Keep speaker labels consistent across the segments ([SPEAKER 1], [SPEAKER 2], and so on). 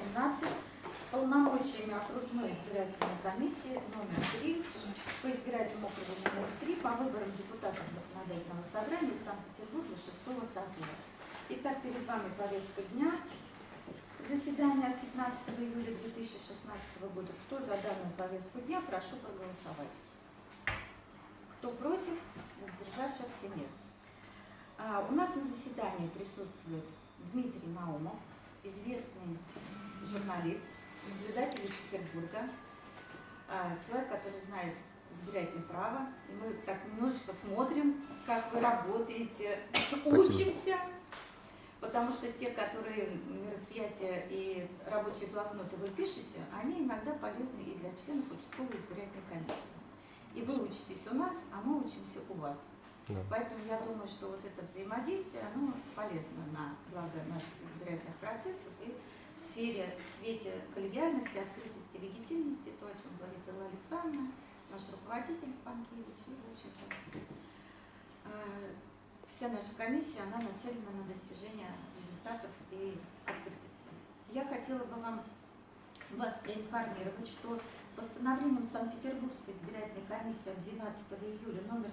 [SPEAKER 1] 17 с полномочиями окружной избирательной комиссии номер 3 по избирательному округу номер 3 по выборам депутатов законодательного собрания Санкт-Петербурга 6 созыва. Итак, перед вами повестка дня. Заседание от 15 июля 2016 года. Кто за данную повестку дня, прошу проголосовать. Кто против, воздержавшихся нет. А, у нас на заседании присутствует Дмитрий Наумов, известный журналист, наблюдатель из Петербурга, а, человек, который знает избирательное право. И мы так немножечко смотрим, как вы работаете, учимся. Потому что те, которые мероприятия и рабочие блокноты вы пишете, они иногда полезны и для членов участковой избирательной комиссии. И вы учитесь у нас, а мы учимся у вас.
[SPEAKER 2] Да.
[SPEAKER 1] Поэтому я думаю, что вот это взаимодействие, оно полезно на благо наших избирательных процессов и сфере, в свете коллегиальности, открытости, легитимности, то, о чем говорит Элла Александровна, наш руководитель Панкевич, и, в общем-то, э, вся наша комиссия, она нацелена на достижение результатов и открытости. Я хотела бы вам, вас проинформировать, что постановлением Санкт-Петербургской избирательной комиссии от 12 июля номер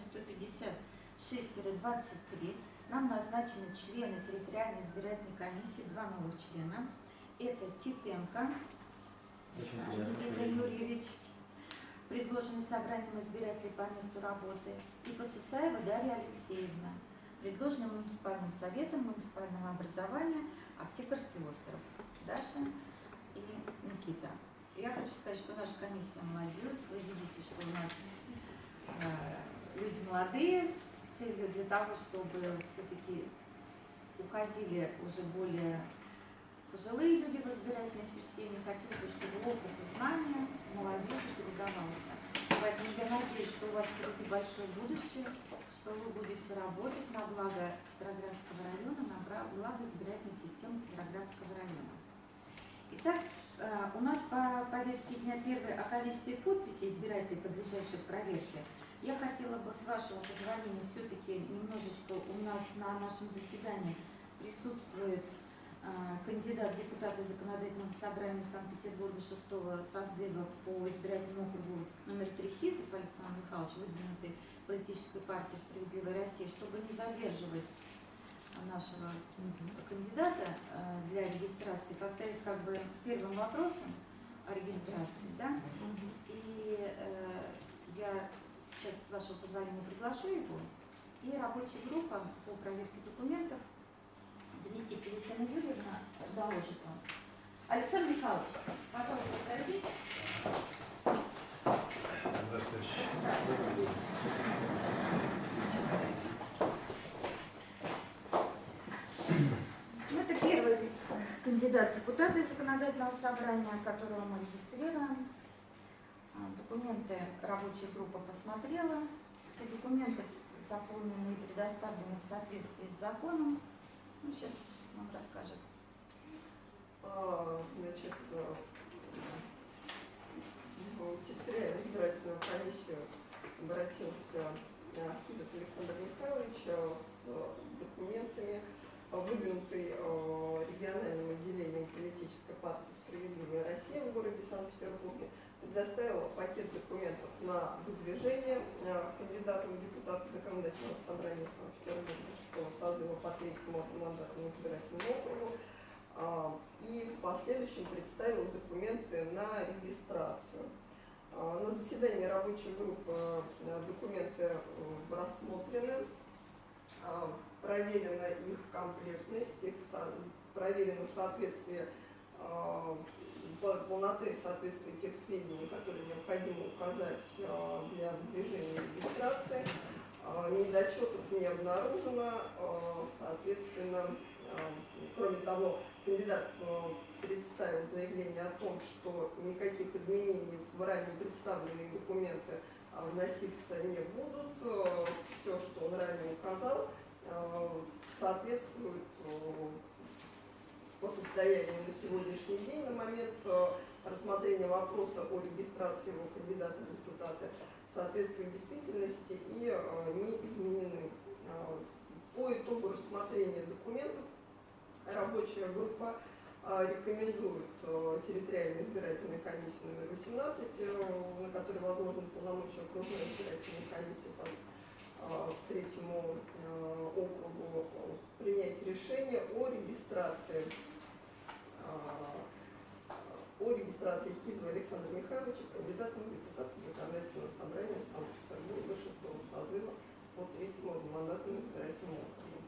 [SPEAKER 1] 156-23 нам назначены члены территориальной избирательной комиссии, два новых члена. Это Титенко Никита Юрьевич, предложенный собранием избирателей по месту работы, и Посысаева Дарья Алексеевна, предложенный муниципальным советом муниципального образования Аптекарский остров. Даша и Никита. Я хочу сказать, что наша комиссия молодец. Вы видите, что у нас э, люди молодые с целью для того, чтобы все-таки уходили уже более пожилые люди в избирательной системе. Хотелось бы, чтобы опыт и знания молодежи передавался. Поэтому я надеюсь, что у вас впереди большое будущее, что вы будете работать на благо Петроградского района, на благо избирательной системы Петроградского района. Итак, э, у нас по повестке дня первой о количестве подписей избирателей, подлежащих проверке. Я хотела бы, с вашего позволения, все-таки немножечко у нас на нашем заседании присутствует кандидат в депутаты законодательного собрания Санкт-Петербурга 6 созыва по избирательному округу номер 3 Хизов Александр Михайлович, выдвинутый политической партии «Справедливая Россия», чтобы не задерживать нашего кандидата э, для регистрации, поставить как бы первым вопросом о регистрации, да? И э, я сейчас, с вашего позволения, приглашу его. И рабочая группа по проверке документов заместитель Люсина Юрьевна доложит вам. Александр Михайлович, пожалуйста, пройдите. Ну, это первый кандидат в депутаты законодательного собрания, которого мы регистрируем. А, Документы рабочая группа посмотрела. Все документы заполнены и предоставлены в соответствии с законом. Ну, сейчас нам расскажет.
[SPEAKER 3] А, Значит, э, в территориальную избирательную комиссию обратился э, Кидов Александр Михайлович э, с документами, выдвинутый региональным отделением политической партии «Справедливая Россия» в городе Санкт-Петербурге, предоставила пакет документов на выдвижение э, кандидатов в депутаты законодательного собрания Санкт-Петербурга 6 созыва по третьему одномандатному избирательному округу, а, и в последующем представил документы на регистрацию. А, На заседании рабочей группы э, документы э, рассмотрены, а, проверена их комплектность, проверено соответствие полноты и соответствие тех сведений, которые необходимо указать а, для движения регистрации. А, Недочетов не обнаружено, а, соответственно, кроме того, кандидат представил заявление о том, что никаких изменений в ранее представленные документы вноситься не будут. Все, что он ранее указал, соответствует по состоянию на сегодняшний день, на момент э, рассмотрения вопроса о регистрации его кандидата в депутаты, соответствуют действительности и э, не изменены. Э, По итогу рассмотрения документов рабочая группа рекомендует территориальной избирательной комиссии номер 18, э, на которой возложены полномочия окружной избирательной комиссии а, третьему э, округу принять решение о регистрации а, о регистрации Хизова Александра Михайловича кандидатом в депутаты законодательного собрания Санкт-Петербурга 6 созыва по третьему одномандатному избирательному округу.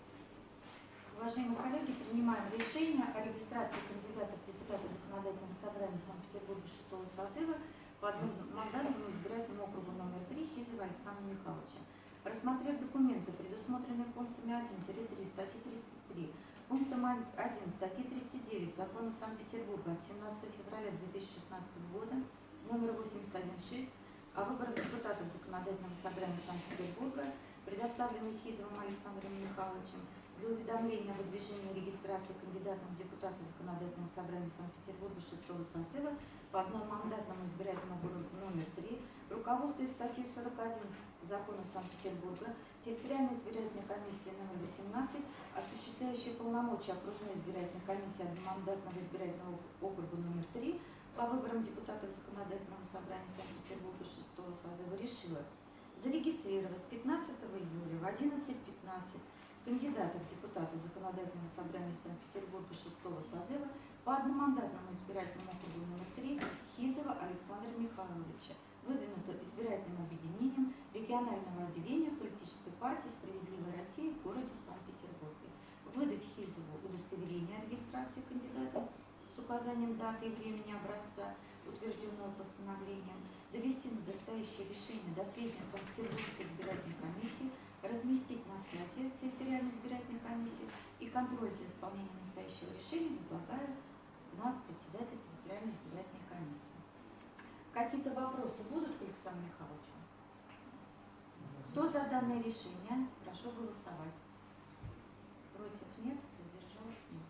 [SPEAKER 1] Уважаемые коллеги, принимаем решение о регистрации кандидатов в депутаты законодательного собрания Санкт-Петербурга 6 созыва по одномандатному избирательному округу номер 3 Хизова Александра Михайловича. Рассмотрев документы, предусмотренные пунктами 1-3 статьи 33, пунктом 1 статьи 39 Закона Санкт-Петербурга от 17 февраля 2016 года номер 816 о выборах депутатов законодательного собрания Санкт-Петербурга, предоставленных Хизовым Александром Михайловичем, для уведомления о выдвижении регистрации кандидатом в депутаты законодательного собрания Санкт-Петербурга 6 созыва по одномандатному избирательному округу номер 3, руководствуясь статьей 41 Закона Санкт-Петербурга, территориальной избирательной комиссии номер 18, осуществляющей полномочия окружной избирательной комиссии одномандатного избирательного округа номер 3 по выборам депутатов законодательного собрания Санкт-Петербурга 6 созыва решила зарегистрировать 15 июля в 11.15 кандидатов в депутаты Законодательного собрания Санкт-Петербурга 6 созыва по одномандатному избирательному округу номер 3 Хизова Александра Михайловича, выдвинуто избирательным объединением регионального отделения политической партии «Справедливая Россия» в городе Санкт-Петербурге. Выдать Хизову удостоверение о регистрации кандидата с указанием даты и времени образца, утвержденного постановлением, довести на настоящее решение до сведения Санкт-Петербургской избирательной комиссии разместить на сайте территориальной избирательной комиссии и контроль за исполнением настоящего решения возлагаю на председателя территориальной избирательной комиссии. Какие-то вопросы будут к Александру Михайловичу? Кто за данное решение? Прошу голосовать. Против нет, воздержалась нет.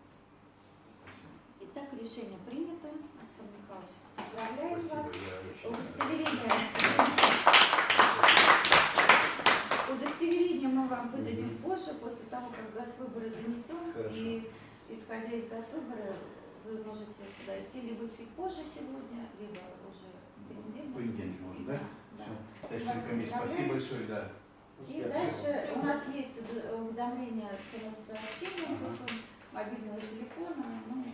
[SPEAKER 1] Итак, решение принято. Александр Михайлович, поздравляем вас. Удостоверение Удостоверение мы вам выдадим позже, после того, как газвыборы занесем.
[SPEAKER 2] Хорошо.
[SPEAKER 1] И исходя из газвыбора, вы можете идти либо чуть позже сегодня, либо уже понедельник.
[SPEAKER 2] Понедельник можно, да?
[SPEAKER 1] Да.
[SPEAKER 2] Все. Товарищ комиссия, спасибо большое, да.
[SPEAKER 1] И дальше у нас есть уведомление смс-сообщения,
[SPEAKER 2] Ага.
[SPEAKER 1] потом мобильного телефона, ну.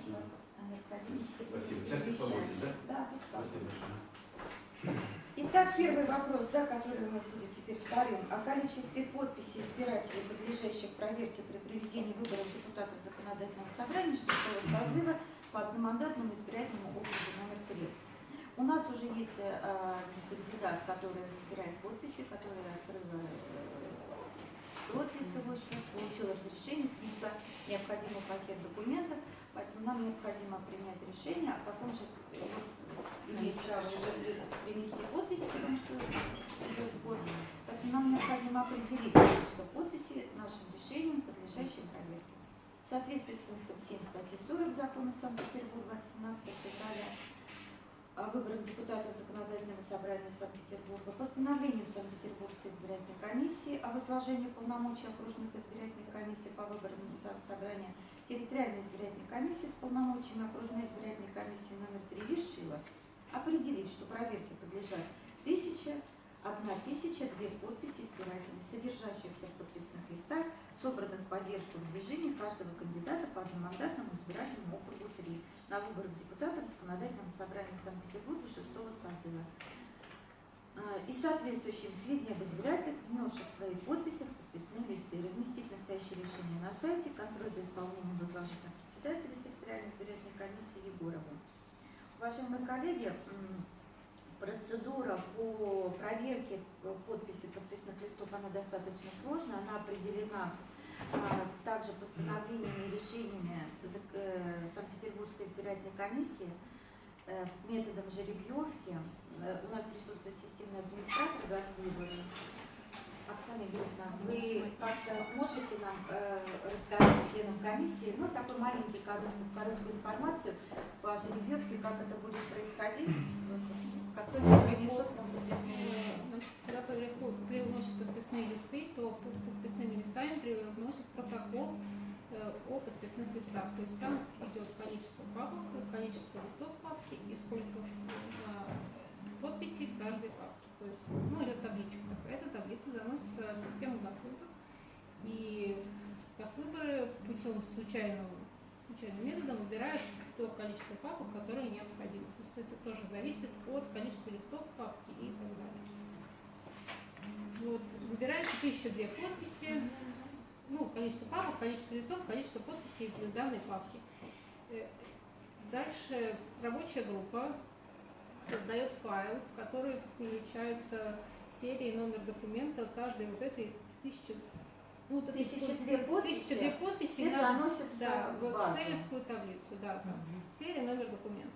[SPEAKER 2] Спасибо. Сейчас я свободен, да?
[SPEAKER 1] Да.
[SPEAKER 2] Спасибо большое.
[SPEAKER 1] Итак, первый вопрос, да, который у нас будет теперь вторым. О количестве подписей избирателей, подлежащих проверке при проведении выборов депутатов законодательного собрания 6 созыва по одномандатному избирательному округу номер 3. У нас уже есть э, кандидат, который собирает подписи, который открыл э, счет, лицевой счет, получил разрешение, внесла необходимый пакет документов, поэтому нам необходимо принять решение, о каком же имеет право уже принести подписи, потому что идет сбор. Поэтому нам необходимо определить количество подписей нашим решением, подлежащим проверке. В соответствии с пунктом 7 статьи 40 закона Санкт-Петербурга от 17 февраля о выборах депутатов Законодательного собрания Санкт-Петербурга, постановлением Санкт-Петербургской избирательной комиссии о возложении полномочий окружных избирательных комиссий по выборам собрания территориальной избирательной комиссии с полномочиями окружной избирательной комиссии номер 3 решила определить, что проверке подлежат тысяча, одна тысяча, две подписи избирателей, содержащихся в подписных листах, собранных в поддержку выдвижения каждого кандидата по округу 3 на выборах депутатов Законодательного собрания Санкт-Петербурга 6 созыва. А, И соответствующим сведения об избирателях, внесших свои подписи в подписные листы, разместить настоящее решение на сайте, контроль за исполнением возложить на председателя территориальной избирательной комиссии Егорову. Уважаемые коллеги, процедура по проверке подписи подписных листов, она достаточно сложная, она определена также постановлениями и решениями э, Санкт-Петербургской избирательной комиссии э, методом жеребьевки. Э, У нас присутствует системный администратор Газвыбора. Оксана Юрьевна, вы как-то можете нам рассказать членам комиссии, ну, такой маленький короткую информацию по жеребьевке, как это будет происходить, Только принесут нам подписные
[SPEAKER 4] привносят листы, то с подписными листами привносят протокол э, о подписных листах. То есть там идет количество папок, количество листов папки и сколько э, подписей в каждой папке. То есть, ну, идет табличка такая. Эта таблица заносится в систему Госвыбор. И Госвыборы путем случайного, случайным методом выбирают то количество папок, которое необходимо. То есть это тоже зависит от количества листов папки и так далее. Вот, выбирается 1002 подписи, ну, количество папок, количество листов, количество подписей в данной папке. Э, Дальше рабочая группа создает файл, в который включаются серии номер документа каждой вот этой тысячи ну, вот сколько-
[SPEAKER 1] две подписи,
[SPEAKER 4] тысяча две подписи
[SPEAKER 1] Все
[SPEAKER 4] на-
[SPEAKER 1] заносятся
[SPEAKER 4] да,
[SPEAKER 1] в
[SPEAKER 4] в таблицу, да, там, серия, номер документа.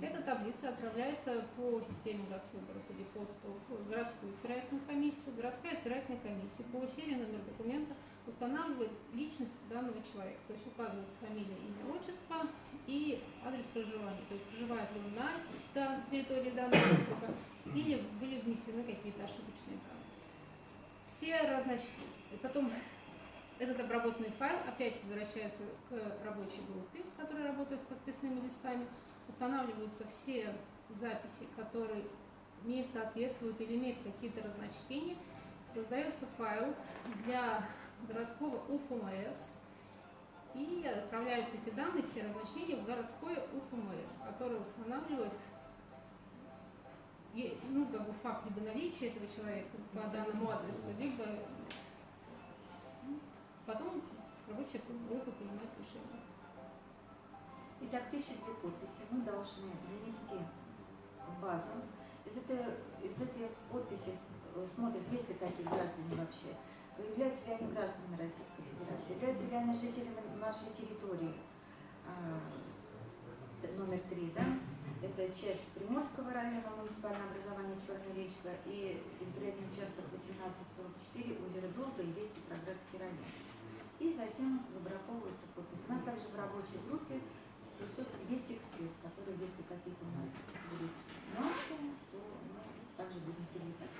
[SPEAKER 4] Эта таблица отправляется по системе Госвыборов или ПОСТу в городскую избирательную комиссию. Городская избирательная комиссия по серии номер документа устанавливает личность данного человека, то есть указывается фамилия, имя, отчество и адрес проживания, то есть проживает ли он на территории данного округа или были внесены какие-то ошибочные данные. Все разноч- Потом этот обработанный файл опять возвращается к рабочей группе, которая работает с подписными листами. Устанавливаются все записи, которые не соответствуют или имеют какие-то разночтения. Создается файл для городского УФМС. И отправляются эти данные, все разночтения, в городское УФМС, которое устанавливает ну, как бы факт либо наличия этого человека по данному адресу, либо потом рабочая группа принимает решение.
[SPEAKER 1] Итак, тысяча две подписи мы должны занести в базу. Из, этой, из этих подписей смотрят, есть ли такие граждане вообще, являются ли они гражданами Российской Федерации, являются ли они жителями нашей территории. А, номер три, да, это часть Приморского района, муниципальное образование Черная речка и избирательный участок 1844, озеро Долга и весь Петроградский район. И затем выбраковываются подписи. У нас также в рабочей группе есть эксперт, который, если какие-то у нас будут нюансы, то мы также будем привлекать.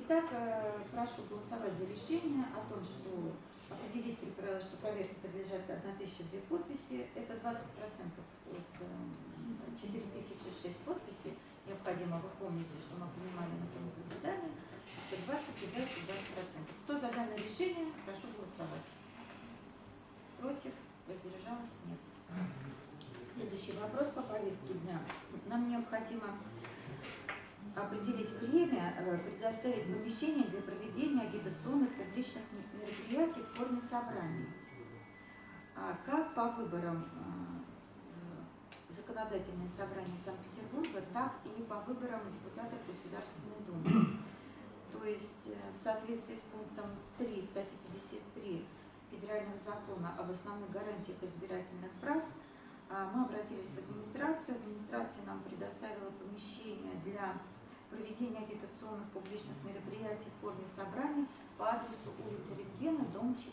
[SPEAKER 1] Итак, э, прошу голосовать за решение о том, что определить, что проверке подлежат 1002 подписи. Это 20% от э, 4006 подписей. Необходимо, вы помните, что мы принимали на том заседании. Это 20 является 20%. Кто за данное решение, прошу голосовать. Против? Воздержалась? Нет. Следующий вопрос по повестке дня. Нам необходимо определить время, э, предоставить помещение для проведения агитационных публичных мероприятий в форме собраний. А Как по выборам э, законодательное собрание Санкт-Петербурга, так и по выборам депутатов Государственной Думы. То есть э, в соответствии с пунктом 3 статьи 53 Федерального закона об основных гарантиях избирательных прав а, мы обратились в администрацию. Администрация нам предоставила помещение для проведения агитационных публичных мероприятий в форме собраний по адресу улица Рентгена, дом 4.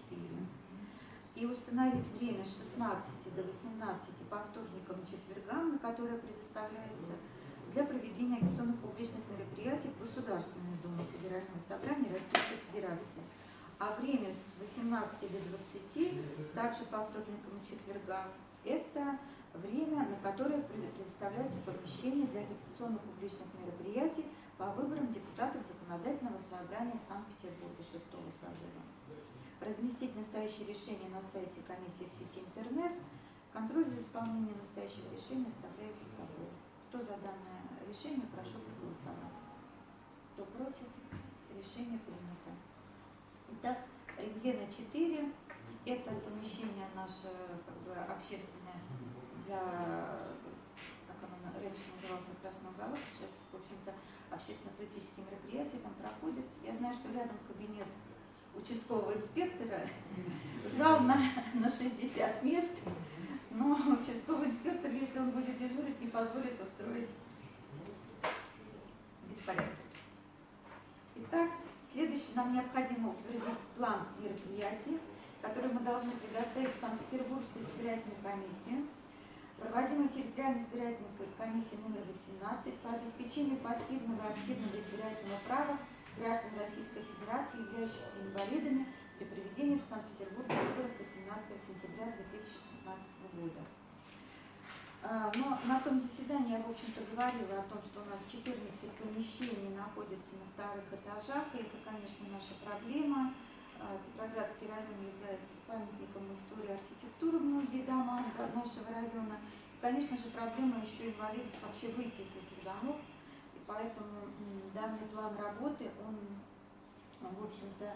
[SPEAKER 1] И установить время с 16 до 18 по вторникам и четвергам, на которое предоставляется для проведения агитационных публичных мероприятий в Государственной Думе Федерального собрания Российской Федерации. А время с 18 до 20, также по вторникам и четвергам, это время, на которое пред- предоставляется помещение для агитационных публичных мероприятий по выборам депутатов Законодательного собрания Санкт-Петербурга 6 созыва. Разместить настоящее решение на сайте комиссии в сети интернет. Контроль за исполнением настоящего решения оставляю за собой. Кто за данное решение, прошу проголосовать. Кто против, решение принято. Итак, рентгена 4. Это помещение наше как бы, общественное для, как оно раньше назывался, Красный уголок, сейчас, в общем-то, общественно-политические мероприятия там проходят. Я знаю, что рядом кабинет участкового инспектора, зал на, на 60 мест, но участковый инспектор, если он будет дежурить, не позволит устроить беспорядок. Итак, нам необходимо утвердить план мероприятий, который мы должны предоставить в Санкт-Петербургскую избирательную комиссию, проводимой территориальной избирательной комиссии номер 18 по обеспечению пассивного и активного избирательного права граждан Российской Федерации, являющихся инвалидами, при проведении в Санкт-Петербурге выборов 18 сентября 2016 года. А, Но на том заседании я, в общем-то, говорила о том, что у нас 14 помещений находятся на вторых этажах, и это, конечно, наша проблема. А, Петроградский район является памятником истории архитектуры многие дома нашего района. И, конечно же, проблема еще инвалидов вообще выйти из этих домов. И поэтому данный план работы, он, в общем-то,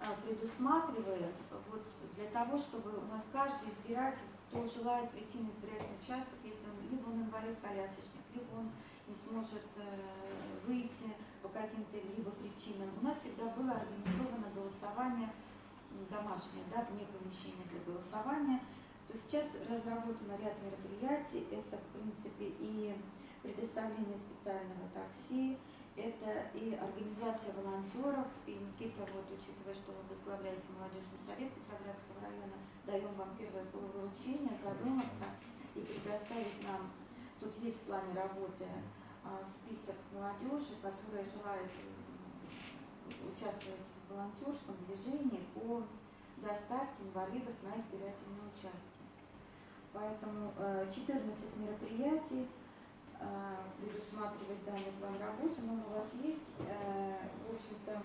[SPEAKER 1] а, предусматривает вот для того, чтобы у нас каждый избиратель, кто желает прийти на избирательный участок, если он, либо он инвалид-колясочник, либо он не сможет э, выйти по каким-то либо причинам. У нас всегда было организовано голосование домашнее, да, вне помещения для голосования. То сейчас разработано ряд мероприятий. Это, в принципе, и предоставление специального такси, это и организация волонтеров. И Никита, вот, учитывая, что вы возглавляете молодежный совет Петроградского района, даем вам первое поручение задуматься и предоставить нам, тут есть в плане работы а, список молодежи, которая желает участвовать в волонтерском движении по доставке инвалидов на избирательные участки. Поэтому э, 14 мероприятий э, предусматривает данный план работы, но он у вас есть. Э, В общем-то,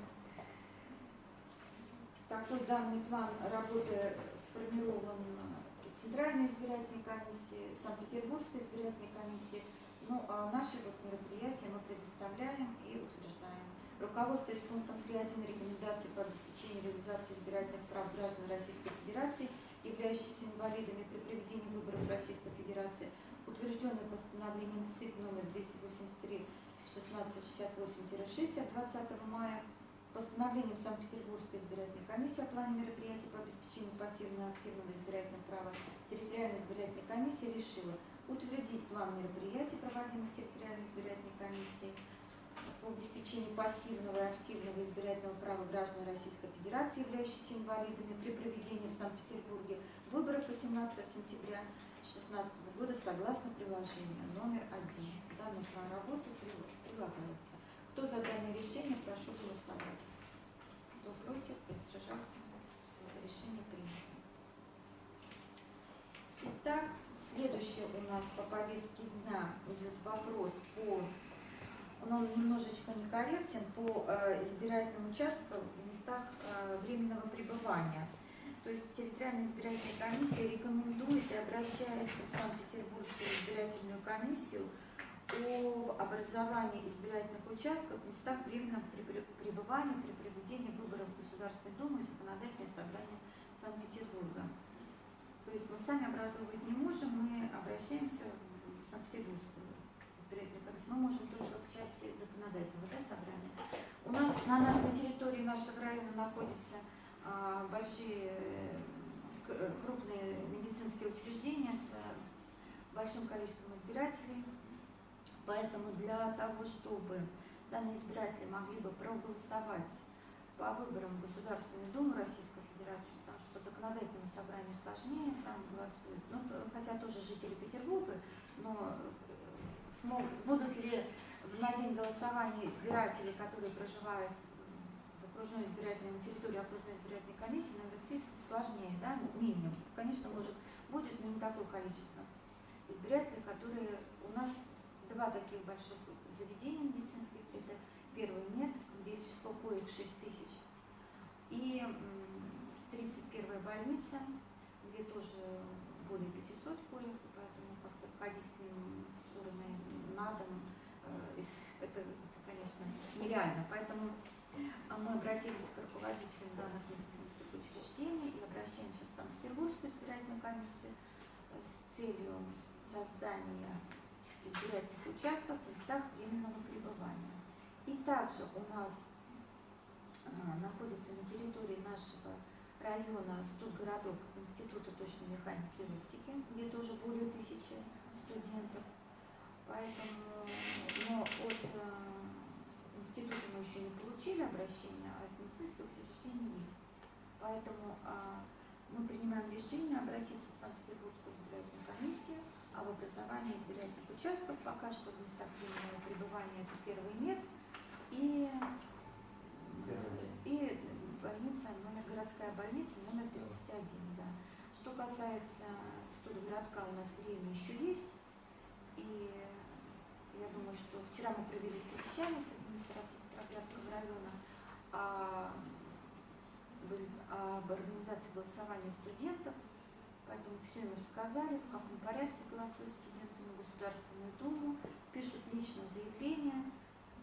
[SPEAKER 1] такой данный план работы сформирован Центральной избирательной комиссии, Санкт-Петербургской избирательной комиссии. Ну, а наши вот мероприятия мы предоставляем и утверждаем. Руководствуясь пунктом 3.1 рекомендаций по обеспечению реализации избирательных прав граждан Российской Федерации, являющихся инвалидами при проведении выборов Российской Федерации, утвержденный постановлением ЦИК номер 283 1668-6 от 20 мая, постановлением Санкт-Петербургской избирательной комиссии о плане мероприятий по обеспечению пассивного и активного избирательного права территориальной избирательной комиссии решила утвердить план мероприятий, проводимых территориальной избирательной комиссией по обеспечению пассивного и активного избирательного права граждан Российской Федерации, являющихся инвалидами при проведении в Санкт-Петербурге выборов 18 сентября 2016 года согласно приложению номер один. Данный план работы при- прилагается. Кто за данное решение, прошу голосовать. Кто против, воздержался. Решение принято. Итак, следующее у нас по повестке дня идет вопрос по он немножечко некорректен по э, избирательным участкам в местах э, временного пребывания. То есть территориальная избирательная комиссия рекомендует и обращается в Санкт-Петербургскую избирательную комиссию о образовании избирательных участков в местах временного преб- пребывания при проведении выборов в Государственную Думу и Законодательное собрание Санкт-Петербурга. То есть мы сами образовывать не можем, мы обращаемся в Санкт-Петербургскую избирательную комиссию. Мы можем только в части законодательного да, собрания. У нас на нашей территории нашего района находятся а, большие э, э, крупные медицинские учреждения с э, большим количеством избирателей. Поэтому для того, чтобы данные избиратели могли бы проголосовать по выборам в Государственную Думу Российской Федерации, потому что по законодательному собранию сложнее там голосуют, ну, хотя тоже жители Петербурга, но э, смог, будут ли на день голосования избиратели, которые проживают окружной избирательной на территории окружной избирательной комиссии, номер 3 сложнее, да, минимум. Конечно, может, будет, но не такое количество избирателей, которые у нас два таких больших заведения медицинских. Это первый нет, где число коек 6 тысяч. И м, 31-я больница, где тоже более 500 коек, поэтому как-то ходить к ним с урной на дом, э, это, это, конечно, нереально. Поэтому мы обратились к руководителям данных медицинских учреждений и обращаемся в Санкт-Петербургскую избирательную комиссию с целью создания избирательных участков в местах временного пребывания. И также у нас а, находится на территории нашего района студгородок Института точной механики и оптики, где тоже более тысячи студентов. Поэтому, но от института мы еще не получили обращения, а из медицинских учреждений есть. Поэтому а, мы принимаем решение обратиться в Санкт-Петербургскую избирательную комиссию об образовании избирательных участков. Пока что в местах временного пребывания это первый нет. И, и больница, номер городская больница, номер 31, да. Что касается студгородка, у нас время еще есть. И я думаю, что вчера мы провели совещание с Петроградского района о, об организации голосования студентов. Поэтому все им рассказали, в каком порядке голосуют студенты на Государственную Думу, пишут лично заявление,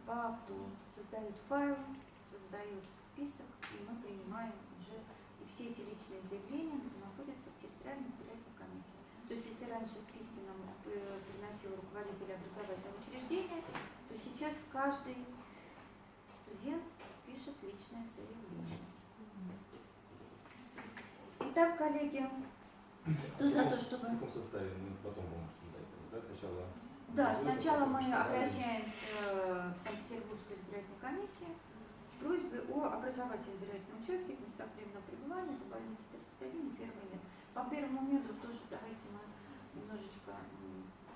[SPEAKER 1] по акту создают файл, создают список, и мы принимаем уже и все эти личные заявления находятся в территориальной избирательной комиссии. То есть если раньше списки нам э, приносил руководитель образовательного учреждения, то сейчас каждый студент пишет личное заявление. Итак, коллеги, кто за то, чтобы...
[SPEAKER 5] В каком составе мы потом будем обсуждать? Да, сначала
[SPEAKER 1] Да, сначала мы обращаемся в Санкт-Петербургскую избирательную комиссию с просьбой о образовать избирательные участки в местах временного пребывания, это больница 31 и первый мед. По первому меду тоже давайте мы немножечко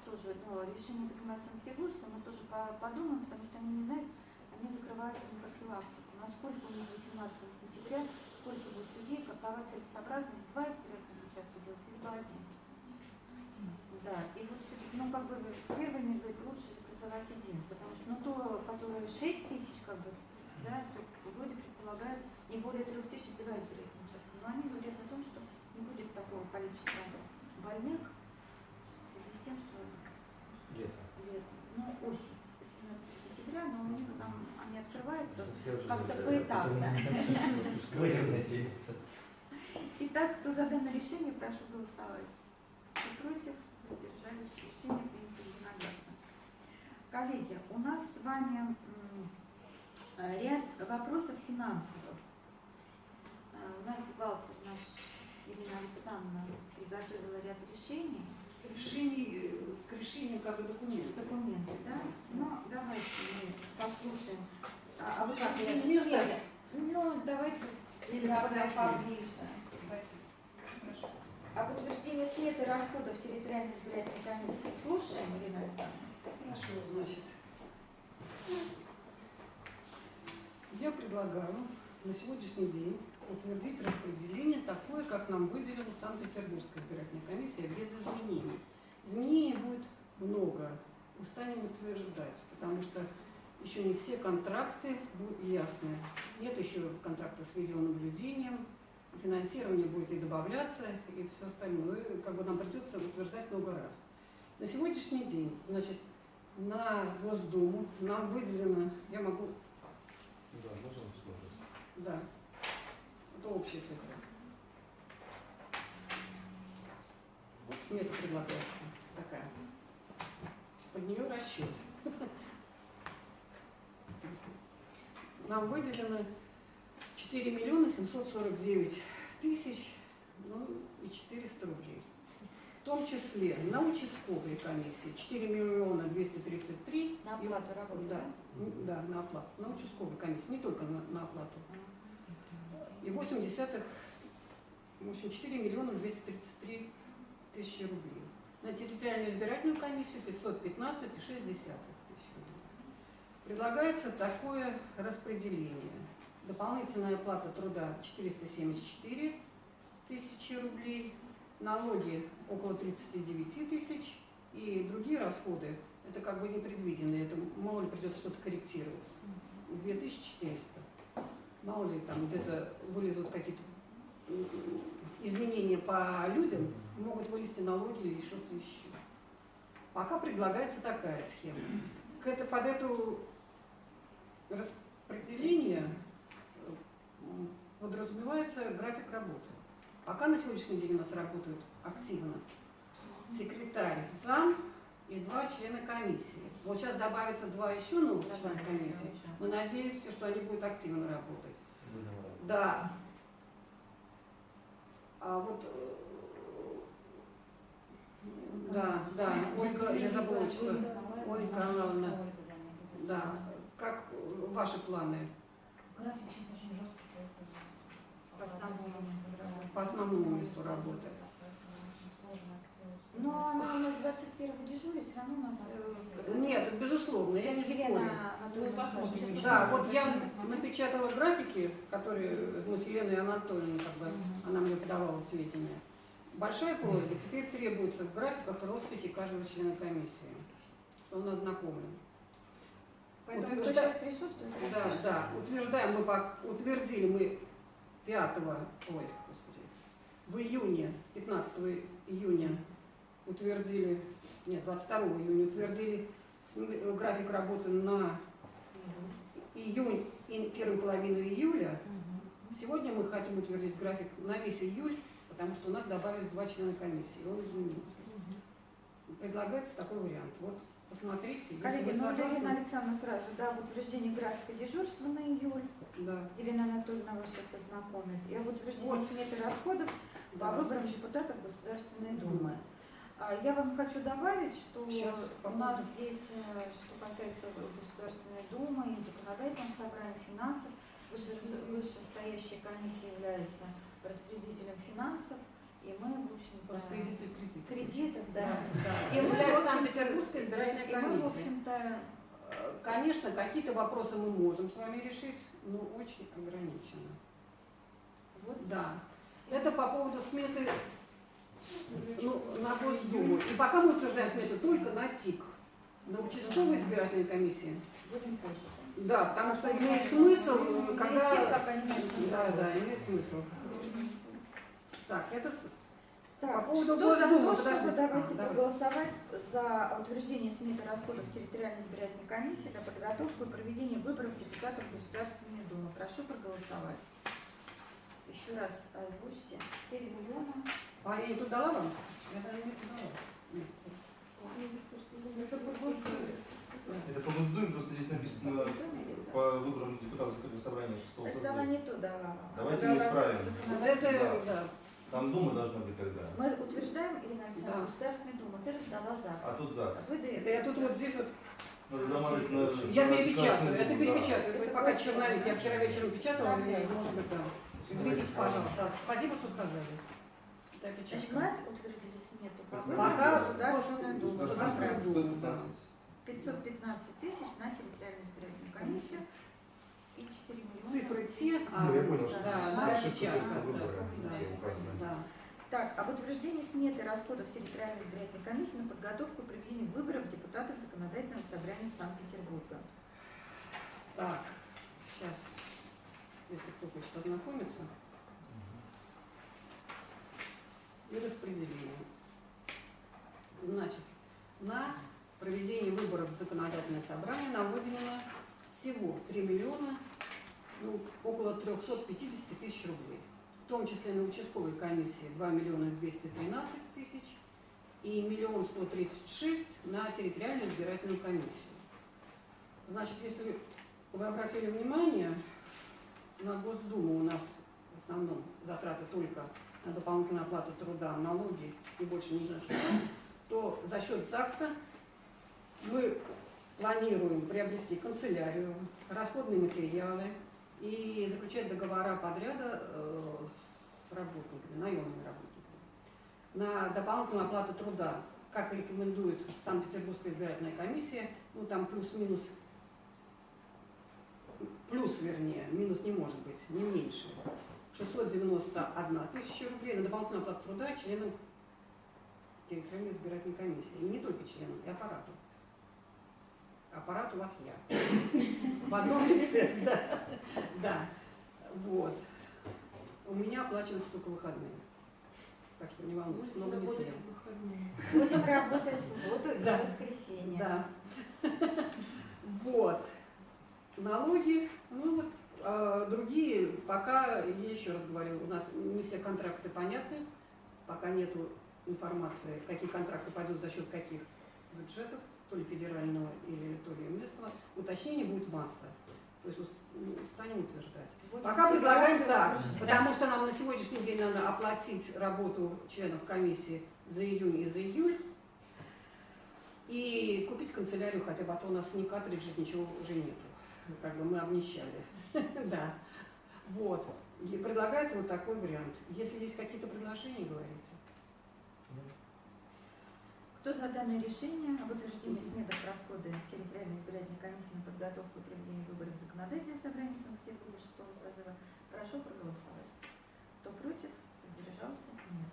[SPEAKER 1] тоже ну, решение принимать Санкт-Петербургское, мы тоже по- подумаем, потому что они не знают, они закрываются на профилактику. Насколько у них 18 сентября, сколько будет людей, какова целесообразность, два избирательных участка делать, либо один. Да, и вот все-таки, ну, как бы, первый мир говорит, лучше образовать один, потому что, ну, то, которое 6 тысяч, как бы, да, то вроде предполагают не более 3 тысяч два избирательных участка, но они говорят о том, что не будет такого количества больных в связи с тем, что
[SPEAKER 5] лето.
[SPEAKER 1] лето, ну, осень, 18 сентября, но у них там, они открываются как-то поэтапно. Итак, кто за данное решение, прошу голосовать. Кто против, воздержались, решение принято единогласно. Коллеги, у нас с вами ряд вопросов финансовых. Э, У нас бухгалтер наш Ирина Александровна приготовила ряд решений,
[SPEAKER 6] решений, э, к решению как бы документов.
[SPEAKER 1] документы, да? Ну, давайте мы послушаем. А, а вы как,
[SPEAKER 6] Без
[SPEAKER 1] места? Ну, давайте с
[SPEAKER 6] Или
[SPEAKER 1] да,
[SPEAKER 6] подожди.
[SPEAKER 1] поближе.
[SPEAKER 6] Хорошо.
[SPEAKER 1] Об утверждении сметы расходов территориальной избирательной комиссии слушаем, Ирина Александровна?
[SPEAKER 6] Хорошо, значит. Я предлагаю на сегодняшний день утвердить распределение такое, как нам выделила Санкт-Петербургская избирательная комиссия, без изменений. Изменений будет много, устанем утверждать, потому что еще не все контракты бу- ясны. Нет еще контракта с видеонаблюдением, финансирование будет и добавляться, и все остальное. И Как бы нам придется утверждать много раз. На сегодняшний день, значит, на Госдуму нам выделено, я могу,
[SPEAKER 5] Да, можно
[SPEAKER 6] да, это общая цифра. Вот смета предлагается такая. Под нее расчет. Нам выделено 4 миллиона 749 тысяч, ну и 400 рублей. В том числе на участковой комиссии 4 миллиона 233
[SPEAKER 1] На
[SPEAKER 6] и-
[SPEAKER 1] оплату работы,
[SPEAKER 6] да, да, на оплату. На участковой комиссии, не только на, на оплату. И 8 десятых, в общем, 4 миллиона 233 тысячи рублей. На территориальную избирательную комиссию 515 и 6 десятых тысяч рублей. Предлагается такое распределение. Дополнительная оплата труда 474 тысячи рублей, налоги около 39 тысяч и другие расходы, это как бы непредвиденные, это мало ли придется что-то корректировать. 2400. Мало ли там где-то вылезут какие-то изменения по людям, могут вылезти налоги или что-то еще. Пока предлагается такая схема. К это, под это распределение м, подразумевается график работы. Пока на сегодняшний день у нас работают активно секретарь, зам и два члена комиссии. Вот сейчас добавится два еще новых члена комиссии. Мы надеемся, что они будут активно работать. Да. А вот э, да, да, Ольга, я забыла, что Ольга Карнавовна, да, как ваши планы
[SPEAKER 7] График сейчас очень жесткий, поэтому
[SPEAKER 1] По основному месту работы.
[SPEAKER 6] по основному месту работы?
[SPEAKER 1] Но она у нас 21 дежурит, все равно у нас... э,
[SPEAKER 6] Нет, безусловно, я не спорю.
[SPEAKER 1] Анатольевна скажет.
[SPEAKER 7] еще.
[SPEAKER 6] Да, вот я напечатала графики, которые мы с Еленой Анатольевной, как бы, она мне подавала сведения. Большая просьба, теперь требуется в графиках росписи каждого члена комиссии, что он ознакомлен.
[SPEAKER 1] Поэтому
[SPEAKER 6] вы
[SPEAKER 1] сейчас присутствует?
[SPEAKER 6] Да, да, утверждаем мы, по- утвердили мы 5, ой, господи, в июне, 15 июня утвердили, нет, 22 июня утвердили э, график работы на июнь и первую половину июля. Сегодня мы хотим утвердить график на весь июль, потому что у нас добавились два члена комиссии, и он изменился. Предлагается такой вариант. Вот посмотрите,
[SPEAKER 1] Коллеги, ну Елена. Александровна сразу, да, об утверждении графика дежурства на июль.
[SPEAKER 6] Да.
[SPEAKER 1] Елена Анатольевна вас сейчас ознакомит. И об утверждении
[SPEAKER 6] Вот.
[SPEAKER 1] сметы расходов по
[SPEAKER 6] Да.
[SPEAKER 1] выборам депутатов Государственной Думы. А, Я вам хочу добавить, что
[SPEAKER 6] Щас
[SPEAKER 1] у нас здесь, э, что касается Государственной Думы и законодательного собрания финансов, выше- вышестоящая комиссия является распределителем финансов, и мы, в общем-то,
[SPEAKER 6] Распределитель кредитов.
[SPEAKER 1] кредитов, да.
[SPEAKER 6] Да.
[SPEAKER 1] И мы, в
[SPEAKER 6] Санкт-Петербургская избирательная
[SPEAKER 1] и мы, в
[SPEAKER 6] комиссия.
[SPEAKER 1] общем-то,
[SPEAKER 6] Э, Конечно, какие-то вопросы мы можем с вами решить, но очень ограниченно.
[SPEAKER 1] вот
[SPEAKER 6] Да. Это по поводу сметы ну, на Госдуму. И пока мы утверждаем смету только на ТИК. На участковой избирательной комиссии.
[SPEAKER 1] будем позже.
[SPEAKER 6] Да, потому что имеет смысл, когда... Да, да, имеет смысл. Так, это
[SPEAKER 1] Так,
[SPEAKER 6] По поводу
[SPEAKER 1] что за то, чтобы давайте
[SPEAKER 6] А, давайте.
[SPEAKER 1] проголосовать за утверждение сметы расходов территориальной избирательной комиссии для подготовки и проведения выборов депутатов Государственной Думы. Прошу проголосовать. Еще раз озвучьте. 4 миллиона.
[SPEAKER 6] А я не тут дала вам? Я даже не тут дала. Нет.
[SPEAKER 1] Это по Госдуме.
[SPEAKER 5] Это по Госдуме, просто здесь написано
[SPEAKER 1] или
[SPEAKER 5] по выборам депутатов собрания 6
[SPEAKER 1] Это дала не то, да.
[SPEAKER 5] Давайте
[SPEAKER 1] Дала
[SPEAKER 5] исправим.
[SPEAKER 6] Это, да.
[SPEAKER 5] Там Дума должна быть когда.
[SPEAKER 1] Мы утверждаем, Ирина Александровна,
[SPEAKER 6] Да.
[SPEAKER 1] Государственная Дума. Ты раздала ЗАГС.
[SPEAKER 5] А тут ЗАГС.
[SPEAKER 1] Вы до
[SPEAKER 6] Это я тут вот здесь вот,
[SPEAKER 5] Надо добавить на...
[SPEAKER 6] я
[SPEAKER 5] на
[SPEAKER 6] перепечатаю, это перепечатаю,
[SPEAKER 1] Это
[SPEAKER 6] это пока черновик, я вчера вечером печатала, может быть, да. Извините, пожалуйста, спасибо, что сказали. Это я
[SPEAKER 1] Значит, мы утвердили смету по
[SPEAKER 5] Пока.
[SPEAKER 1] Думу,
[SPEAKER 6] да.
[SPEAKER 1] 515 тысяч на территориальную избирательную комиссию и 4 миллиона.
[SPEAKER 6] Цифры те, а,
[SPEAKER 5] Ну, я понял,
[SPEAKER 6] да, да.
[SPEAKER 1] Так, об утверждении сметы расходов территориальной избирательной комиссии на подготовку и проведение выборов депутатов Законодательного собрания Санкт-Петербурга.
[SPEAKER 6] Так, сейчас, если кто хочет ознакомиться. И распределение. Значит, на проведение выборов в законодательное собрание на выделено всего 3 миллиона, ну, около 350 тысяч рублей. В том числе на участковой комиссии 2 миллиона 213 тысяч и миллион 136 на территориальную избирательную комиссию. Значит, если вы обратили внимание, на Госдуму у нас в основном затраты только на дополнительную оплату труда, налоги и больше ни на что, то за счет ЗАГСа мы планируем приобрести канцелярию, расходные материалы и заключать договора подряда э, с работниками, наемными работниками. На дополнительную оплату труда, как рекомендует Санкт-Петербургская избирательная комиссия, ну там плюс-минус плюс, вернее, минус не может быть, не меньше. 691 тысяча рублей на дополнительную оплату труда членам территориальной избирательной комиссии. И не только членам, и аппарату. Аппарат у вас я. В одном лице, да. Да. Вот. У меня оплачиваются только выходные. Так что не волнуйтесь, много не съем.
[SPEAKER 1] Будем работать в субботу и
[SPEAKER 6] Да.
[SPEAKER 1] воскресенье.
[SPEAKER 6] Да. Вот. Налоги, ну вот, другие, пока, я еще раз говорю, у нас не все контракты понятны, пока нету информации, какие контракты пойдут за счет каких бюджетов, то ли федерального или то ли местного, уточнений будет масса. То есть ну, станем утверждать.
[SPEAKER 1] Будем
[SPEAKER 6] Пока предлагаем так, потому что нам на сегодняшний день надо оплатить работу членов комиссии за июнь и за июль и купить канцелярию, хотя бы, а то у нас ни картриджей, ничего уже нету. Ну, Как бы мы обнищали. Да. Вот. И предлагается вот такой вариант. Если есть какие-то предложения, говорите.
[SPEAKER 1] Кто за данное решение об утверждении сметок расходы территориальной избирательной комиссии на подготовку и проведение выборов в законодательное собрание Санкт-Петербурга 6 созыва. Прошу проголосовать. Кто против? Воздержался? Нет.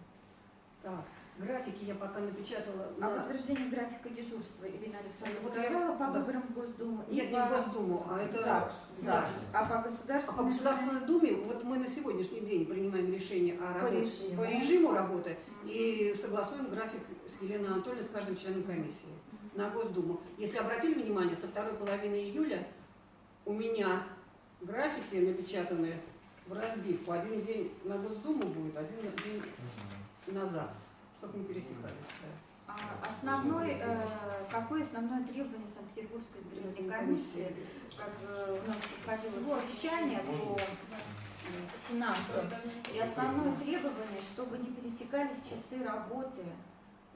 [SPEAKER 6] Так, графики я пока напечатала.
[SPEAKER 1] О
[SPEAKER 6] на-
[SPEAKER 1] подтверждении графика дежурства Ирина Александровна
[SPEAKER 6] Вот я-
[SPEAKER 1] сказала по
[SPEAKER 6] да.
[SPEAKER 1] выборам в Госдуму и
[SPEAKER 6] Нет, не
[SPEAKER 1] по
[SPEAKER 6] в Госдуму, а это
[SPEAKER 1] ЗАГС.
[SPEAKER 6] ЗАГС.
[SPEAKER 1] А по
[SPEAKER 6] А
[SPEAKER 1] государственной
[SPEAKER 6] по Государственной Думе, вот мы на сегодняшний день принимаем решение о
[SPEAKER 1] По
[SPEAKER 6] работе,
[SPEAKER 1] режиму.
[SPEAKER 6] по режиму работы и согласуем график с Еленой Анатольевной, с каждым членом комиссии на Госдуму. Если обратили внимание, со второй половины июля у меня графики напечатаны в разбивку. Один день на Госдуму будет, один день на ЗАГС, чтобы не пересекались. да.
[SPEAKER 1] А Основной, э, какое основное требование Санкт-Петербургской избирательной комиссии, как э, у нас проходило совещание по э, финансам, и основное требование, чтобы не пересекались часы работы.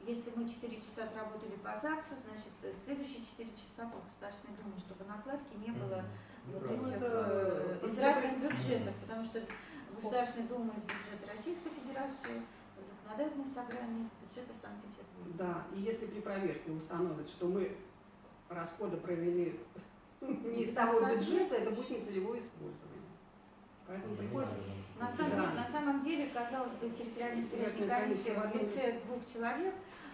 [SPEAKER 1] Если мы 4 часа отработали по ЗАГСу, значит, э, следующие 4 часа по Государственной Думе, чтобы накладки не было вот этих э, из разных бюджетов, потому что Государственная Дума из бюджета Российской Федерации, законодательное собрание из бюджета Санкт-Петербурга.
[SPEAKER 6] Да, и если при проверке установят, что мы расходы провели не из того бюджета, это будет нецелевое использование. Поэтому приходится...
[SPEAKER 1] На самом,
[SPEAKER 6] Да.
[SPEAKER 1] деле, на самом деле, казалось бы, территориальная избирательная комиссия в лице двух человек,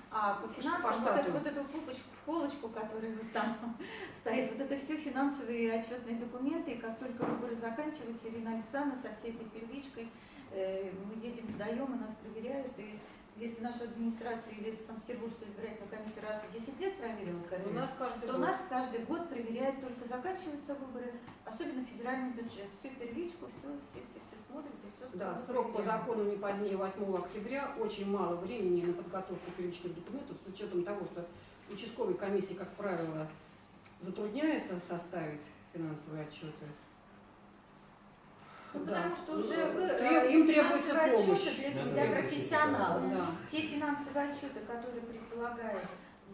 [SPEAKER 1] а по
[SPEAKER 6] По
[SPEAKER 1] финансам вот,
[SPEAKER 6] штату.
[SPEAKER 1] эту, вот эту полочку, полочку, которая вот там стоит, вот это все финансовые и отчетные документы, и как только выборы заканчиваются, Ирина Александровна со всей этой первичкой, мы едем, сдаем, и нас проверяют, и если нашу администрацию или Санкт-Петербургскую избирательную комиссию раз в 10 лет проверила,
[SPEAKER 6] У нас каждый
[SPEAKER 1] то
[SPEAKER 6] год.
[SPEAKER 1] нас каждый год проверяют, только заканчиваются выборы, особенно федеральный бюджет. Всю первичку, все, все, все, все смотрят и все
[SPEAKER 6] Да, срок по закону не позднее 8 октября, очень мало времени на подготовку первичных документов, с учетом того, что участковой комиссии, как правило, затрудняется составить финансовые отчеты.
[SPEAKER 1] Ну,
[SPEAKER 6] Да.
[SPEAKER 1] потому что уже вы,
[SPEAKER 6] Треб-
[SPEAKER 1] э,
[SPEAKER 6] им требуется помощь.
[SPEAKER 1] отчеты для, для профессионалов.
[SPEAKER 6] Да.
[SPEAKER 1] Те финансовые отчеты, которые предполагает,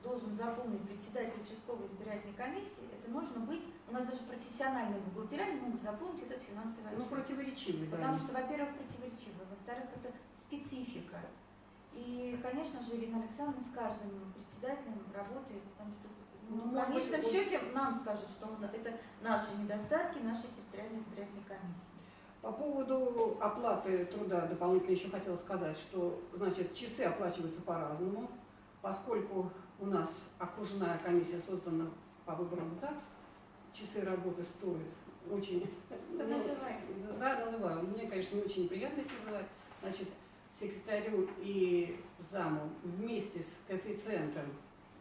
[SPEAKER 1] должен заполнить председатель участковой избирательной комиссии, это нужно быть, у нас даже профессиональные бухгалтера не могут заполнить этот финансовый
[SPEAKER 6] Ну,
[SPEAKER 1] отчет.
[SPEAKER 6] противоречивый, да.
[SPEAKER 1] Потому что, во-первых, противоречиво, во-вторых, это специфика. И, конечно же, Ирина Александровна с каждым председателем работает, потому что
[SPEAKER 6] Ну,
[SPEAKER 1] ну, в конечном счете нам скажут, что это наши недостатки нашей территориальной избирательной комиссии.
[SPEAKER 6] По поводу оплаты труда дополнительно еще хотела сказать, что значит часы оплачиваются по-разному, поскольку у нас окружная комиссия создана по выборам в ЗАГС, часы работы стоят очень...
[SPEAKER 1] Да
[SPEAKER 6] ну. Да, называю. Мне, конечно, не очень приятно их называть. Значит, секретарю и заму вместе с коэффициентом,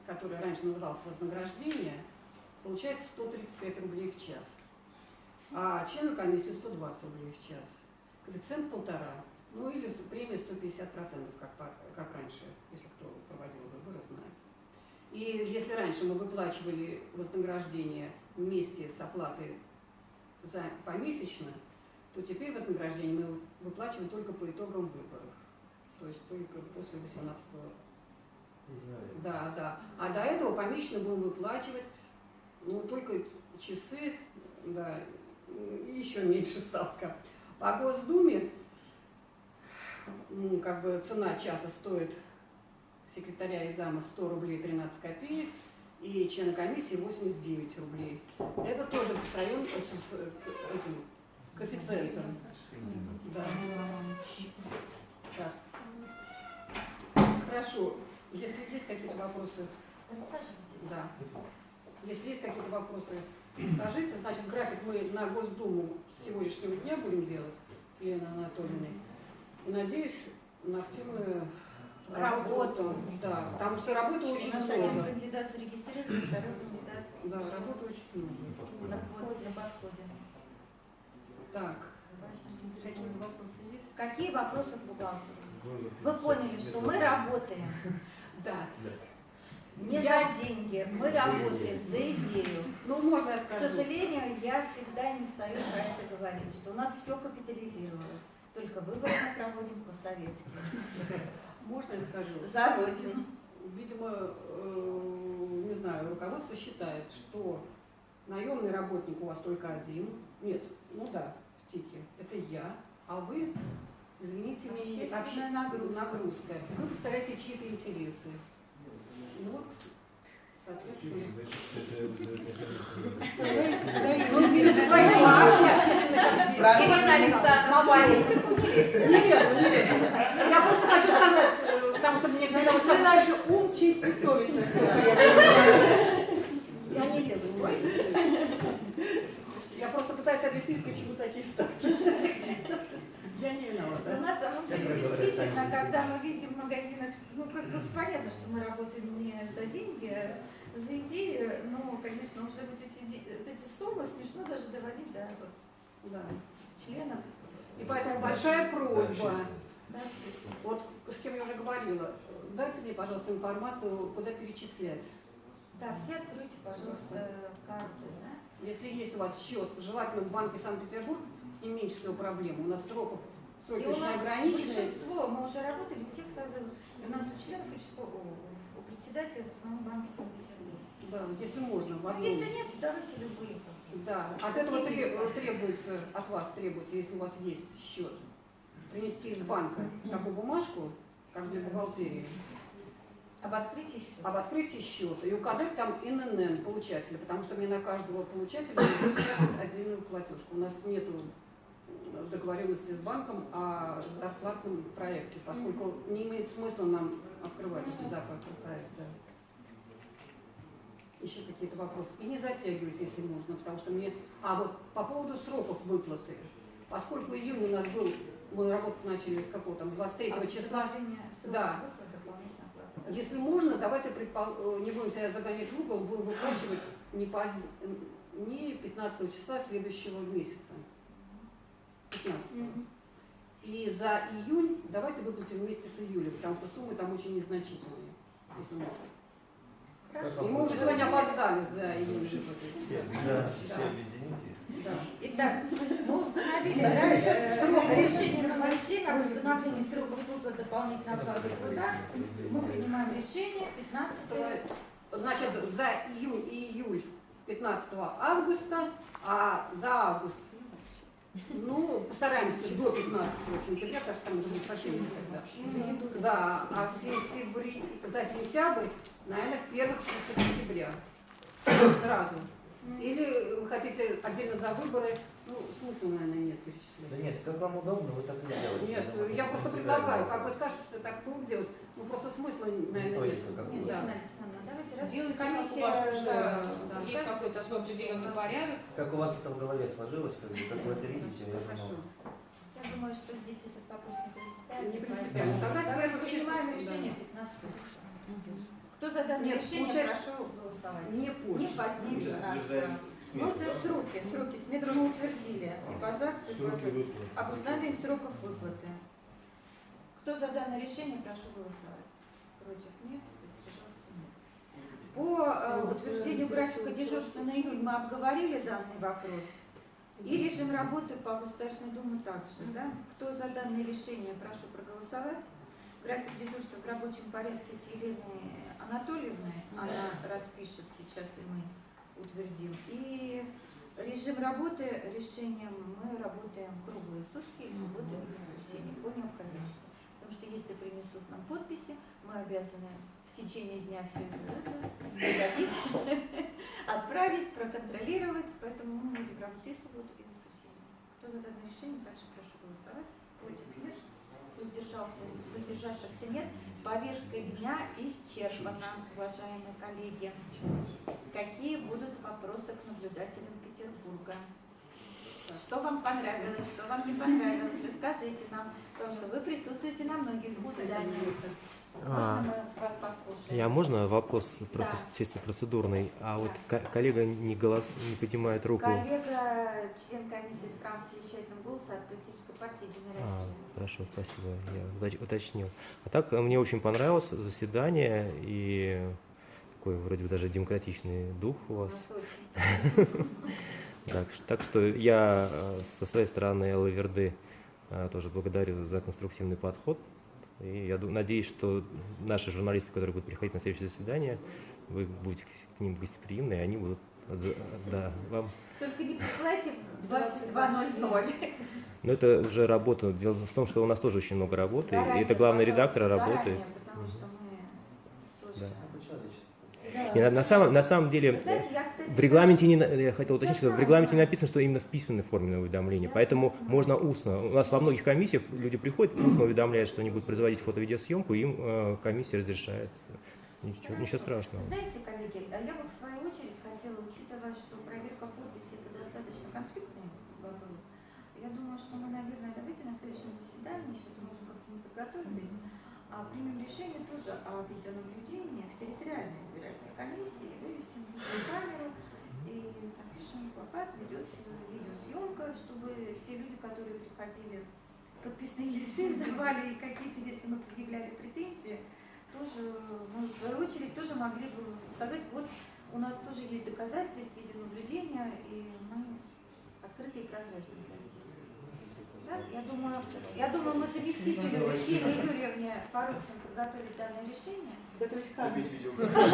[SPEAKER 6] который раньше назывался вознаграждение, получается 135 рублей в час. А члену комиссии 120 рублей в час. Коэффициент полтора. Ну или премия 150%, как, как раньше, если кто проводил выборы, знает. И если раньше мы выплачивали вознаграждение вместе с оплатой за помесячно, то теперь вознаграждение мы выплачиваем только по итогам выборов. То есть только после 18 Да, да. А до этого помесячно будем выплачивать, ну, только часы, да, еще меньше ставка. По Госдуме, ну, как бы цена часа стоит секретаря и зама 100 рублей 13 копеек, и члена комиссии 89 рублей. Это тоже район с, этим коэффициентом. Да. Так. Хорошо. Если есть какие-то вопросы, да. Если есть какие-то вопросы, скажите. Значит, график мы на Госдуму с сегодняшнего дня будем делать с Еленой Анатольевной. И надеюсь на активную
[SPEAKER 1] Работу.
[SPEAKER 6] Да, потому что работы
[SPEAKER 1] У
[SPEAKER 6] очень
[SPEAKER 1] нас один
[SPEAKER 6] много.
[SPEAKER 1] кандидат зарегистрирован, второй кандидат
[SPEAKER 6] Да, работы очень много.
[SPEAKER 1] на, вот, на подходе.
[SPEAKER 6] Так, какие вопросы есть?
[SPEAKER 1] Какие вопросы к бухгалтеру? Вы поняли, что мы работаем
[SPEAKER 6] Да.
[SPEAKER 1] Не
[SPEAKER 6] Я-
[SPEAKER 1] за деньги, мы работаем за идею.
[SPEAKER 6] Ну, можно я
[SPEAKER 1] К
[SPEAKER 6] скажу?
[SPEAKER 1] сожалению, я всегда не стою про это говорить, что у нас все капитализировалось. Только выборы мы проводим по-советски.
[SPEAKER 6] Можно я скажу?
[SPEAKER 1] За Родину.
[SPEAKER 6] Видимо, э, не знаю, руководство считает, что наемный работник у вас только один. Нет, ну да, в ТИКе. Это я. А вы, извините меня,
[SPEAKER 1] Общественная
[SPEAKER 6] обще-
[SPEAKER 1] нагрузка.
[SPEAKER 6] нагрузка. Вы представляете чьи-то интересы.
[SPEAKER 1] Ирина Александровна, политику
[SPEAKER 6] Я просто хочу сказать, потому что мне всегда
[SPEAKER 3] вот иначе ум, честь и.
[SPEAKER 6] Я не лезу. Я просто пытаюсь объяснить, почему такие ставки. Я не виновата.
[SPEAKER 1] на самом деле, действительно, когда мы видим в магазинах, ну, как бы понятно, что мы работаем не за деньги, а за идею, но, конечно, уже вот эти, вот эти суммы смешно даже доводить до вот,
[SPEAKER 6] Да.
[SPEAKER 1] членов.
[SPEAKER 6] И поэтому большая просьба.
[SPEAKER 1] Да.
[SPEAKER 6] Вот с кем я уже говорила, дайте мне, пожалуйста, информацию, куда перечислять.
[SPEAKER 1] Да, все откройте, пожалуйста, карты, да?
[SPEAKER 6] Если есть у вас счет, желательно в Банке Санкт-Петербург, с ним меньше всего проблем. У нас сроков, сроки
[SPEAKER 1] И у
[SPEAKER 6] очень
[SPEAKER 1] нас
[SPEAKER 6] ограниченные.
[SPEAKER 1] большинство, мы уже работали в тех созывах, и у нас у членов участкового, у, у председателя в основном банке Санкт-Петербурга.
[SPEAKER 6] Да, если можно,
[SPEAKER 1] Ну, если нет, давайте любые.
[SPEAKER 6] Да, от этого требуется, от вас требуется, если у вас есть счет, принести из банка такую бумажку, как для бухгалтерии,
[SPEAKER 1] Об открытии счета.
[SPEAKER 6] об открытии счета и указать там ИНН получателя, потому что мне на каждого получателя будет отдельную платежку. У нас нет договоренности с банком о зарплатном проекте, поскольку не имеет смысла нам открывать этот зарплатный проект. да. Еще какие-то вопросы. И не затягивайте, если нужно, потому что мне... А вот по поводу сроков выплаты. Поскольку июнь у нас был, мы работу начали с какого там, с 23
[SPEAKER 1] А
[SPEAKER 6] числа, Да. если можно, давайте предпол- э, не будем себя загонять в угол, будем выплачивать не, поз- не 15 числа следующего месяца. 15. И за июнь давайте выплатим вместе с июлем, потому что суммы там очень незначительные. Если можно.
[SPEAKER 1] Хорошо.
[SPEAKER 6] И мы уже сегодня опоздали за июль выплаты.
[SPEAKER 5] Все,
[SPEAKER 6] Да.
[SPEAKER 5] все объедините.
[SPEAKER 6] Да.
[SPEAKER 1] Итак, мы установили да, э, решение номер 7 об установлении сроков выплаты дополнительной оплаты труда. Мы принимаем решение 15
[SPEAKER 6] Значит, за июнь и июль 15 августа, а за август, ну, постараемся до 15 сентября, потому что там уже будет совсем не тогда. Да, а в сентябре, за сентябрь, наверное, в первых числах сентября. Сразу. Или вы хотите отдельно за выборы, ну, смысла, наверное, нет
[SPEAKER 8] Да
[SPEAKER 6] перечислять.
[SPEAKER 8] нет, как вам удобно, вы так и делаете.
[SPEAKER 6] Нет, я просто предлагаю, как вы скажете, так будем делать. Ну, просто смысла, наверное, нет.
[SPEAKER 1] Нет,
[SPEAKER 8] бы.
[SPEAKER 6] Да.
[SPEAKER 1] Давайте раз
[SPEAKER 4] Делайте, как у
[SPEAKER 1] комиссия
[SPEAKER 4] вас уже
[SPEAKER 1] да,
[SPEAKER 6] да,
[SPEAKER 4] есть какой-то свой определенный порядок.
[SPEAKER 8] Как у вас это в голове сложилось, как, бы, как вы это видите, я
[SPEAKER 6] Хорошо.
[SPEAKER 8] думаю.
[SPEAKER 1] Я думаю, что здесь этот вопрос не принципиальный.
[SPEAKER 6] Не
[SPEAKER 1] поэтому
[SPEAKER 6] принципиально. Тогда
[SPEAKER 1] давайте принимаем решение
[SPEAKER 6] да.
[SPEAKER 1] 15 числа. Кто за данное
[SPEAKER 6] Нет,
[SPEAKER 1] решение,
[SPEAKER 6] получается,
[SPEAKER 1] прошу голосовать.
[SPEAKER 6] Не позже.
[SPEAKER 1] Не позднее 15 Ну, это сроки, сроки. Смету мы утвердили. Сипозак, об установлении сроков выплаты. Кто за данное решение, прошу голосовать. Против нет, воздержался нет. По э, утверждению графика дежурства на июль мы обговорили данный вопрос. И режим работы по Государственной Думе также. Да? Кто за данное решение, прошу проголосовать. График дежурства в рабочем порядке с Еленой Анатольевной. Она распишет сейчас, и мы утвердим. И режим работы, решением мы работаем круглые сутки, и субботу и воскресенье по необходимости. Потому что если принесут нам подписи, мы обязаны в течение дня все это добить, отправить, проконтролировать. Поэтому мы будем работать и субботу, и воскресенье. Кто за данное решение, также прошу голосовать. Против нет. Воздержался, воздержавшихся нет. Повестка дня исчерпана, уважаемые коллеги. Какие будут вопросы к наблюдателям Петербурга? Что вам понравилось, что вам не понравилось? Расскажите нам, потому что вы присутствуете на многих заседаниях. Можно мы вас послушаем?
[SPEAKER 9] Я можно вопрос
[SPEAKER 1] Да.
[SPEAKER 9] процесс- чисто процедурный? А вот
[SPEAKER 1] Да.
[SPEAKER 9] ко- коллега не голос не поднимает руку.
[SPEAKER 1] Коллега, член комиссии с правом совещательного голоса от политической партии Единая
[SPEAKER 9] А, хорошо, спасибо, я уточ- уточнил. А так э, мне очень понравилось заседание и такой вроде бы даже демократичный дух у вас. Так, так что я э, со своей стороны ЛВРД э, тоже благодарю за конструктивный подход. И я надеюсь, что наши журналисты, которые будут приходить на следующее заседание, вы будете к ним гостеприимны, и они будут отзы- да, вам
[SPEAKER 1] Только не присылайте в 22.00.
[SPEAKER 9] Но это уже работа. Дело в том, что у нас тоже очень много работы. и
[SPEAKER 1] Заранее,
[SPEAKER 9] это главный редактор работает.
[SPEAKER 1] заранее, Потому что мы тоже...
[SPEAKER 9] Да.
[SPEAKER 1] Э,
[SPEAKER 9] Не, на, на самом, на самом деле,
[SPEAKER 1] знаете, я, кстати,
[SPEAKER 9] в регламенте не, я хотел уточнить, что в регламенте
[SPEAKER 1] знаю.
[SPEAKER 9] написано, что именно в письменной форме уведомление, поэтому можно устно. У нас во многих комиссиях люди приходят, устно уведомляют, что они будут производить фото-видеосъемку, им э, комиссия разрешает. Ничего, ничего страшного.
[SPEAKER 1] Знаете, коллеги, а я бы в свою очередь хотела, учитывая, что проверка подписи это достаточно конфликтный вопрос, я думаю, что мы, наверное, давайте на следующем заседании, сейчас мы уже как-то не подготовились, а примем решение тоже о видеонаблюдении в территориальной избирательной комиссии, вывесим видеокамеру и напишем плакат, ведется видеосъемка, чтобы те люди, которые приходили, подписные листы сдавали и какие-то, если мы предъявляли претензии, тоже мы в свою очередь тоже могли бы сказать, вот у нас тоже есть доказательства, есть видеонаблюдения, и мы открыты и прозрачны для. Да? Я думаю, я думаю, мы заместителю Ксении Юрьевне поручим подготовить данное решение.
[SPEAKER 3] Готовить камеру.
[SPEAKER 1] Видеокамеру,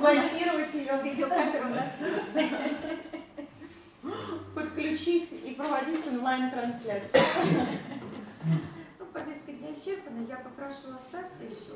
[SPEAKER 3] Монтировать ее,
[SPEAKER 1] видеокамеру у нас есть.
[SPEAKER 3] подключить и проводить онлайн-трансляцию.
[SPEAKER 1] Ну, повестка дня исчерпана. Я попрошу остаться еще